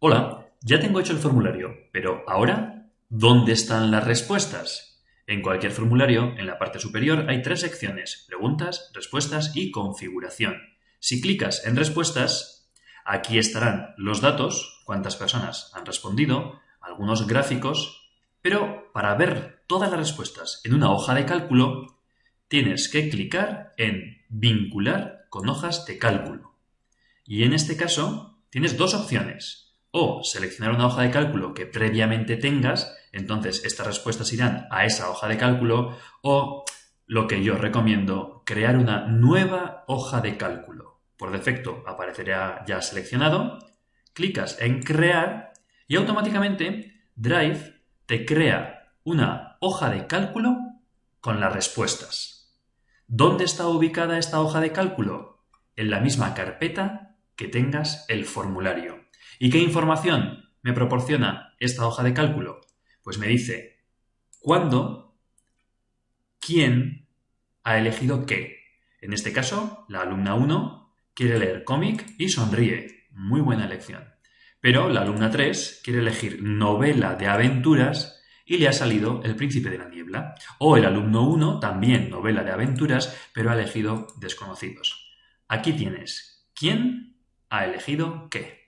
Hola, ya tengo hecho el formulario, pero ahora, ¿dónde están las respuestas? En cualquier formulario, en la parte superior, hay tres secciones, preguntas, respuestas y configuración. Si clicas en respuestas, aquí estarán los datos, cuántas personas han respondido, algunos gráficos, pero para ver todas las respuestas en una hoja de cálculo, tienes que clicar en vincular con hojas de cálculo. Y en este caso, tienes dos opciones o seleccionar una hoja de cálculo que previamente tengas, entonces estas respuestas irán a esa hoja de cálculo, o lo que yo recomiendo, crear una nueva hoja de cálculo. Por defecto aparecerá ya seleccionado, clicas en crear y automáticamente Drive te crea una hoja de cálculo con las respuestas. ¿Dónde está ubicada esta hoja de cálculo? En la misma carpeta que tengas el formulario. ¿Y qué información me proporciona esta hoja de cálculo? Pues me dice cuándo, quién ha elegido qué. En este caso, la alumna 1 quiere leer cómic y sonríe. Muy buena elección. Pero la alumna 3 quiere elegir novela de aventuras y le ha salido El príncipe de la niebla. O el alumno 1 también novela de aventuras, pero ha elegido desconocidos. Aquí tienes quién ha elegido qué.